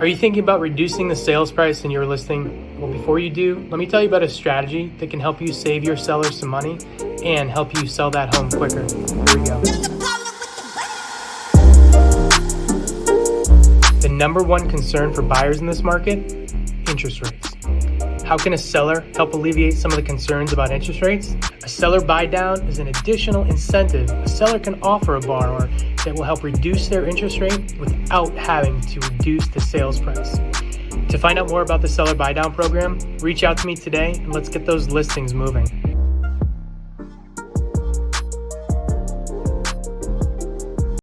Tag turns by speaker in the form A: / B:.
A: Are you thinking about reducing the sales price in your listing? Well, before you do, let me tell you about a strategy that can help you save your sellers some money and help you sell that home quicker. Here we go. The number one concern for buyers in this market interest rates. How can a seller help alleviate some of the concerns about interest rates? A seller buy down is an additional incentive a seller can offer a borrower that will help reduce their interest rate without having to reduce the sales price. To find out more about the seller buy down program, reach out to me today and let's get those listings moving.